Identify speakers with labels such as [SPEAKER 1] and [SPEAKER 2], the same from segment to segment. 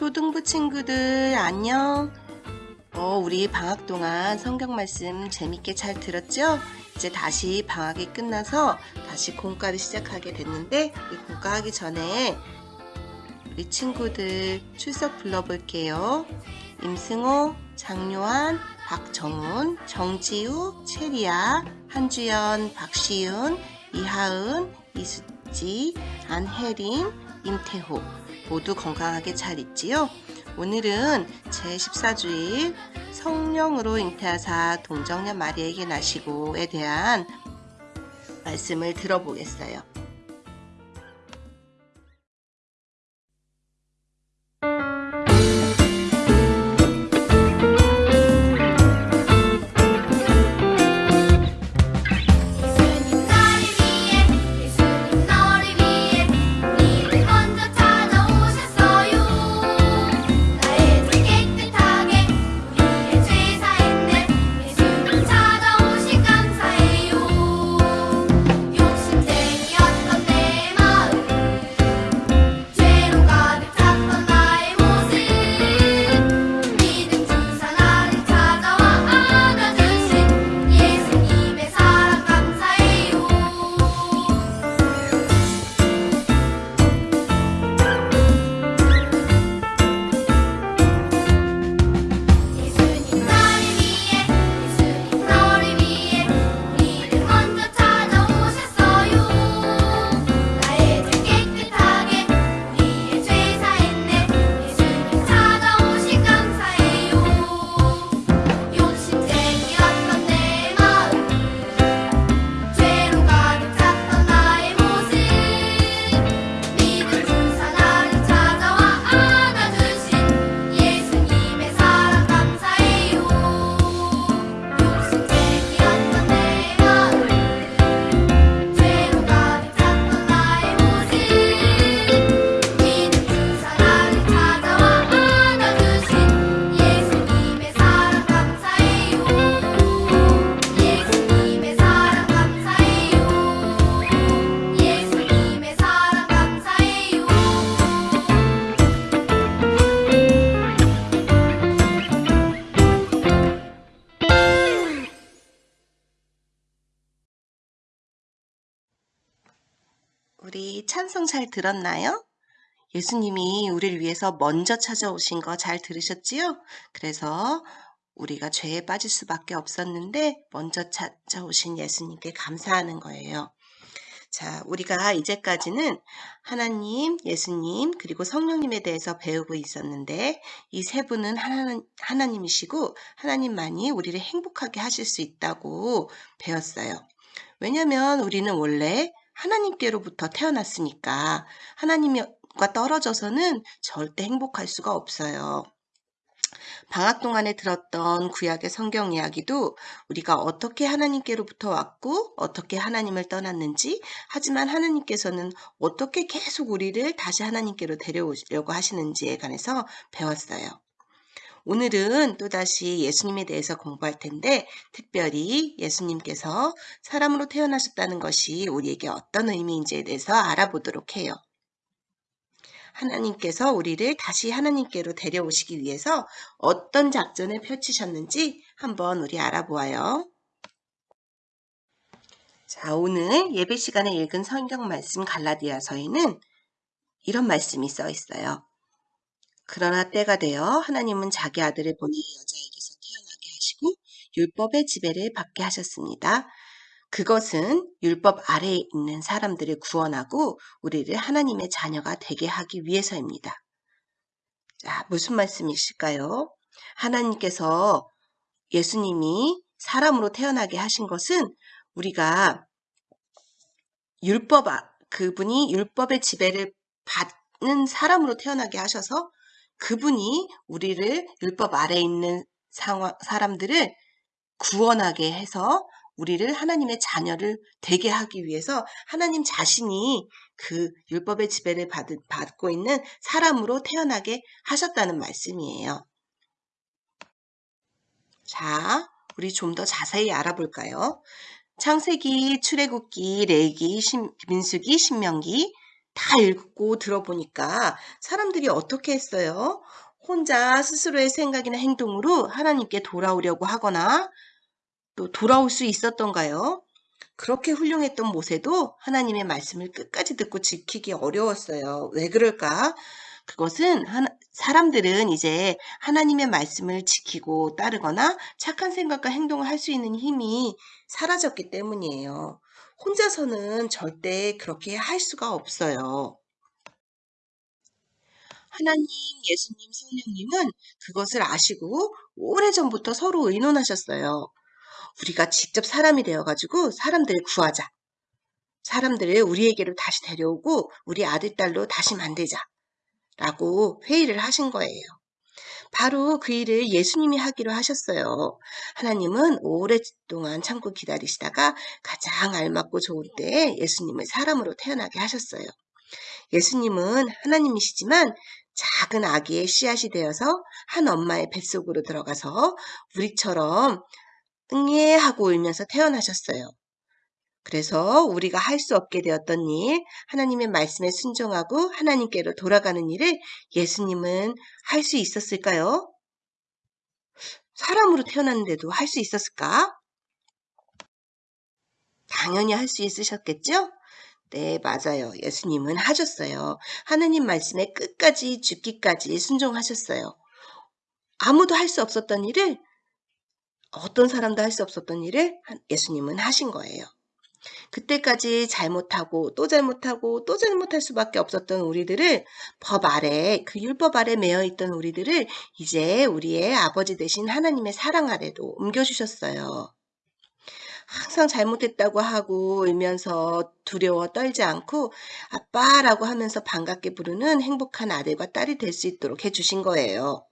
[SPEAKER 1] 초등부 친구들 안녕. 어, 우리 방학 동안 성경 말씀 재밌게 잘 들었죠? 이제 다시 방학이 끝나서 다시 공과를 시작하게 됐는데 이 공과 하기 전에 우리 친구들 출석 불러볼게요. 임승호, 장요한, 박정훈, 정지우, 체리야, 한주연, 박시윤, 이하은, 이수지, 안혜림, 임태호 모두 건강하게 잘 있지요? 오늘은 제14주일 성령으로 잉태하사 동정녀 마리에게 나시고에 대한 말씀을 들어보겠어요.
[SPEAKER 2] 우리
[SPEAKER 1] 찬송 잘 들었나요? 예수님이 우리를 위해서 먼저 찾아오신 거 잘 들으셨지요? 그래서 우리가 죄에 빠질 수밖에 없었는데 먼저 찾아오신 예수님께 감사하는 거예요. 자, 우리가 이제까지는 하나님, 예수님, 그리고 성령님에 대해서 배우고 있었는데 이 세 분은 하나, 하나님이시고 하나님만이 우리를 행복하게 하실 수 있다고 배웠어요. 왜냐면 우리는 원래 하나님께로부터 태어났으니까 하나님과 떨어져서는 절대 행복할 수가 없어요. 방학 동안에 들었던 구약의 성경 이야기도 우리가 어떻게 하나님께로부터 왔고 어떻게 하나님을 떠났는지 하지만 하나님께서는 어떻게 계속 우리를 다시 하나님께로 데려오려고 하시는지에 관해서 배웠어요. 오늘은 또다시 예수님에 대해서 공부할 텐데 특별히 예수님께서 사람으로 태어나셨다는 것이 우리에게 어떤 의미인지에 대해서 알아보도록 해요. 하나님께서 우리를 다시 하나님께로 데려오시기 위해서 어떤 작전을 펼치셨는지 한번 우리 알아보아요. 자, 오늘 예배 시간에 읽은 성경 말씀 갈라디아서에는 이런 말씀이 써 있어요. 그러나 때가 되어 하나님은 자기 아들을 보내 여자에게서 태어나게 하시고 율법의 지배를 받게 하셨습니다. 그것은 율법 아래에 있는 사람들을 구원하고 우리를 하나님의 자녀가 되게 하기 위해서입니다. 자, 무슨 말씀이실까요? 하나님께서 예수님이 사람으로 태어나게 하신 것은 우리가 율법, 아- 그분이 율법의 지배를 받는 사람으로 태어나게 하셔서 그분이 우리를 율법 아래에 있는 상황, 사람들을 구원하게 해서 우리를 하나님의 자녀를 되게 하기 위해서 하나님 자신이 그 율법의 지배를 받, 받고 있는 사람으로 태어나게 하셨다는 말씀이에요. 자, 우리 좀 더 자세히 알아볼까요? 창세기, 출애굽기, 레기, 신- 민수기, 신명기 다 읽고 들어보니까 사람들이 어떻게 했어요? 혼자 스스로의 생각이나 행동으로 하나님께 돌아오려고 하거나 또 돌아올 수 있었던가요? 그렇게 훌륭했던 모세도 하나님의 말씀을 끝까지 듣고 지키기 어려웠어요. 왜 그럴까? 그것은 사람들은 이제 하나님의 말씀을 지키고 따르거나 착한 생각과 행동을 할 수 있는 힘이 사라졌기 때문이에요. 혼자서는 절대 그렇게 할 수가 없어요. 하나님, 예수님, 성령님은 그것을 아시고 오래전부터 서로 의논하셨어요. 우리가 직접 사람이 되어가지고 사람들을 구하자. 사람들을 우리에게로 다시 데려오고 우리 아들, 딸로 다시 만들자. 라고 회의를 하신 거예요. 바로 그 일을 예수님이 하기로 하셨어요. 하나님은 오랫동안 참고 기다리시다가 가장 알맞고 좋을 때에 예수님을 사람으로 태어나게 하셨어요. 예수님은 하나님이시지만 작은 아기의 씨앗이 되어서 한 엄마의 뱃속으로 들어가서 우리처럼 응애 하고 울면서 태어나셨어요. 그래서 우리가 할 수 없게 되었던 일, 하나님의 말씀에 순종하고 하나님께로 돌아가는 일을 예수님은 할 수 있었을까요? 사람으로 태어났는데도 할 수 있었을까? 당연히 할 수 있으셨겠죠? 네, 맞아요. 예수님은 하셨어요. 하나님 말씀에 끝까지 죽기까지 순종하셨어요. 아무도 할 수 없었던 일을 어떤 사람도 할 수 없었던 일을 예수님은 하신 거예요. 그때까지 잘못하고 또 잘못하고 또 잘못할 수밖에 없었던 우리들을 법 아래 그 율법 아래 매여 있던 우리들을 이제 우리의 아버지 되신 하나님의 사랑 아래로 옮겨주셨어요. 항상 잘못했다고 하고 울면서 두려워 떨지 않고 아빠라고 하면서 반갑게 부르는 행복한 아들과 딸이 될 수 있도록 해주신 거예요.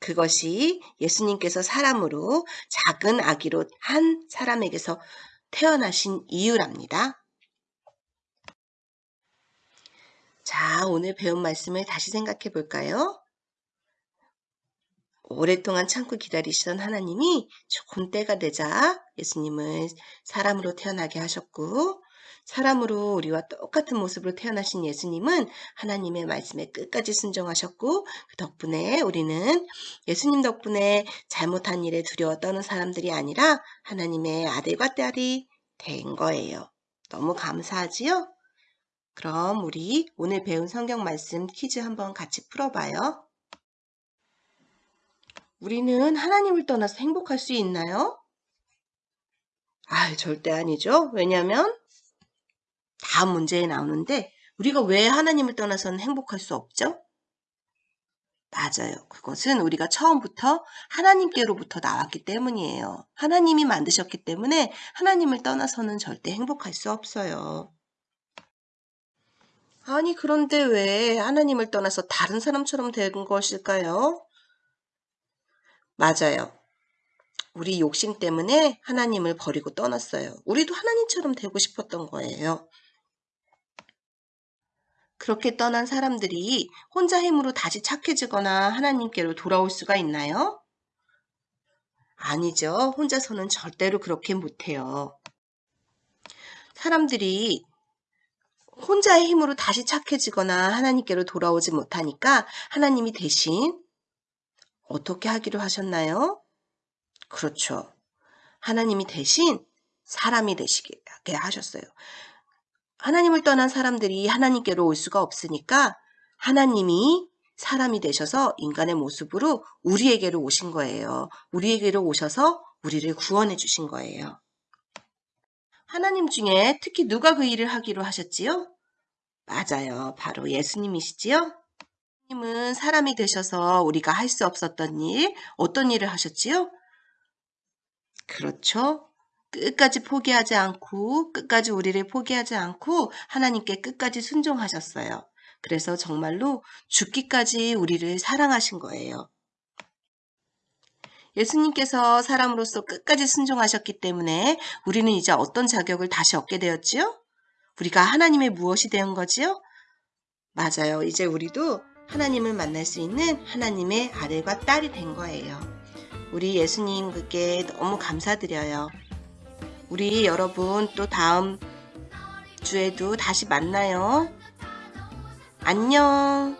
[SPEAKER 1] 그것이 예수님께서 사람으로 작은 아기로 한 사람에게서 태어나신 이유랍니다. 자, 오늘 배운 말씀을 다시 생각해 볼까요? 오랫동안 참고 기다리시던 하나님이 좋은 때가 되자 예수님을 사람으로 태어나게 하셨고, 사람으로 우리와 똑같은 모습으로 태어나신 예수님은 하나님의 말씀에 끝까지 순종하셨고, 그 덕분에 우리는 예수님 덕분에 잘못한 일에 두려워 떠는 사람들이 아니라 하나님의 아들과 딸이 된 거예요. 너무 감사하지요? 그럼 우리 오늘 배운 성경 말씀 퀴즈 한번 같이 풀어봐요. 우리는 하나님을 떠나서 행복할 수 있나요? 아, 절대 아니죠. 왜냐하면 다음 문제에 나오는데 우리가 왜 하나님을 떠나서는 행복할 수 없죠? 맞아요. 그것은 우리가 처음부터 하나님께로부터 나왔기 때문이에요. 하나님이 만드셨기 때문에 하나님을 떠나서는 절대 행복할 수 없어요. 아니, 그런데 왜 하나님을 떠나서 다른 사람처럼 된 것일까요? 맞아요. 우리 욕심 때문에 하나님을 버리고 떠났어요. 우리도 하나님처럼 되고 싶었던 거예요. 그렇게 떠난 사람들이 혼자 힘으로 다시 착해지거나 하나님께로 돌아올 수가 있나요? 아니죠. 혼자서는 절대로 그렇게 못해요. 사람들이 혼자의 힘으로 다시 착해지거나 하나님께로 돌아오지 못하니까 하나님이 대신 어떻게 하기로 하셨나요? 그렇죠. 하나님이 대신 사람이 되시게 하셨어요. 하나님을 떠난 사람들이 하나님께로 올 수가 없으니까 하나님이 사람이 되셔서 인간의 모습으로 우리에게로 오신 거예요. 우리에게로 오셔서 우리를 구원해 주신 거예요. 하나님 중에 특히 누가 그 일을 하기로 하셨지요? 맞아요. 바로 예수님이시지요? 예수님은 사람이 되셔서 우리가 할 수 없었던 일, 어떤 일을 하셨지요? 그렇죠. 끝까지 포기하지 않고, 끝까지 우리를 포기하지 않고, 하나님께 끝까지 순종하셨어요. 그래서 정말로 죽기까지 우리를 사랑하신 거예요. 예수님께서 사람으로서 끝까지 순종하셨기 때문에 우리는 이제 어떤 자격을 다시 얻게 되었지요? 우리가 하나님의 무엇이 된 거지요? 맞아요. 이제 우리도 하나님을 만날 수 있는 하나님의 아들과 딸이 된 거예요. 우리 예수님께 너무 감사드려요. 우리 여러분 또 다음 주에도 다시 만나요. 안녕.